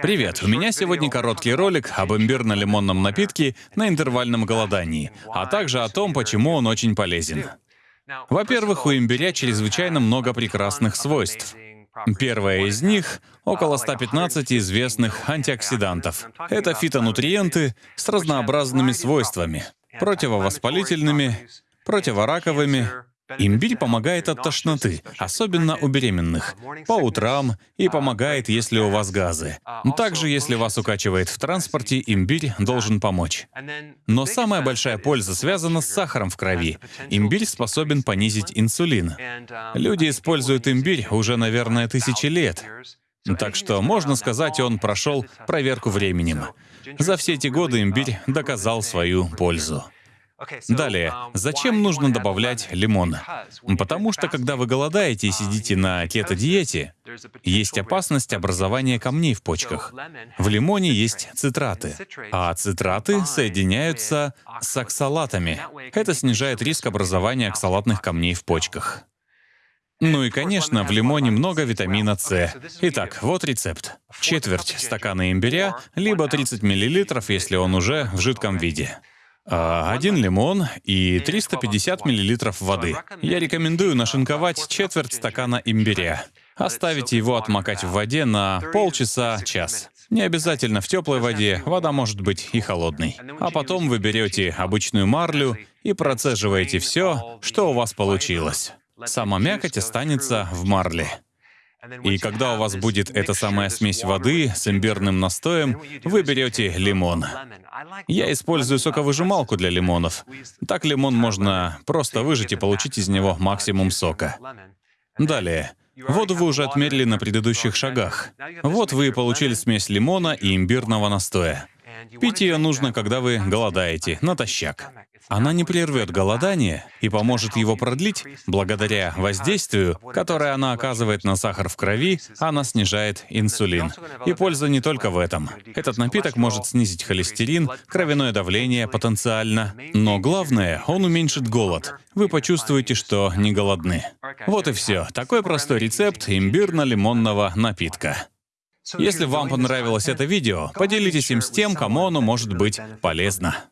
Привет, у меня сегодня короткий ролик об имбирно-лимонном напитке на интервальном голодании, а также о том, почему он очень полезен. Во-первых, у имбиря чрезвычайно много прекрасных свойств. Первое из них — около 115 известных антиоксидантов. Это фитонутриенты с разнообразными свойствами — противовоспалительными, противораковыми, Имбирь помогает от тошноты, особенно у беременных, по утрам и помогает, если у вас газы. Также, если вас укачивает в транспорте, имбирь должен помочь. Но самая большая польза связана с сахаром в крови. Имбирь способен понизить инсулин. Люди используют имбирь уже, наверное, тысячи лет. Так что, можно сказать, он прошел проверку временем. За все эти годы имбирь доказал свою пользу. Далее, um, зачем нужно добавлять лимон? Потому что, когда вы голодаете и uh, сидите на кето-диете, есть опасность образования камней в почках. В лимоне есть цитраты, а цитраты соединяются с оксалатами. Это снижает риск образования оксалатных камней в почках. Ну и, конечно, в лимоне много витамина С. Итак, вот рецепт. Четверть стакана имбиря, либо 30 мл, если он уже в жидком виде. А, один лимон и 350 мл воды. Я рекомендую нашинковать четверть стакана имбиря. Оставите его отмокать в воде на полчаса-час. Не обязательно в теплой воде, вода может быть и холодной. А потом вы берете обычную марлю и процеживаете все, что у вас получилось. Сама мякоть останется в марле. И когда у вас будет эта самая смесь воды с имбирным настоем, вы берете лимон. Я использую соковыжималку для лимонов. Так лимон можно просто выжать и получить из него максимум сока. Далее. Воду вы уже отмерили на предыдущих шагах. Вот вы получили смесь лимона и имбирного настоя. Пить ее нужно, когда вы голодаете, натощак. Она не прервет голодание и поможет его продлить благодаря воздействию, которое она оказывает на сахар в крови, она снижает инсулин. И польза не только в этом. Этот напиток может снизить холестерин, кровяное давление потенциально. Но главное, он уменьшит голод. Вы почувствуете, что не голодны. Вот и все. Такой простой рецепт имбирно-лимонного напитка. Если вам понравилось это видео, поделитесь им с тем, кому оно может быть полезно.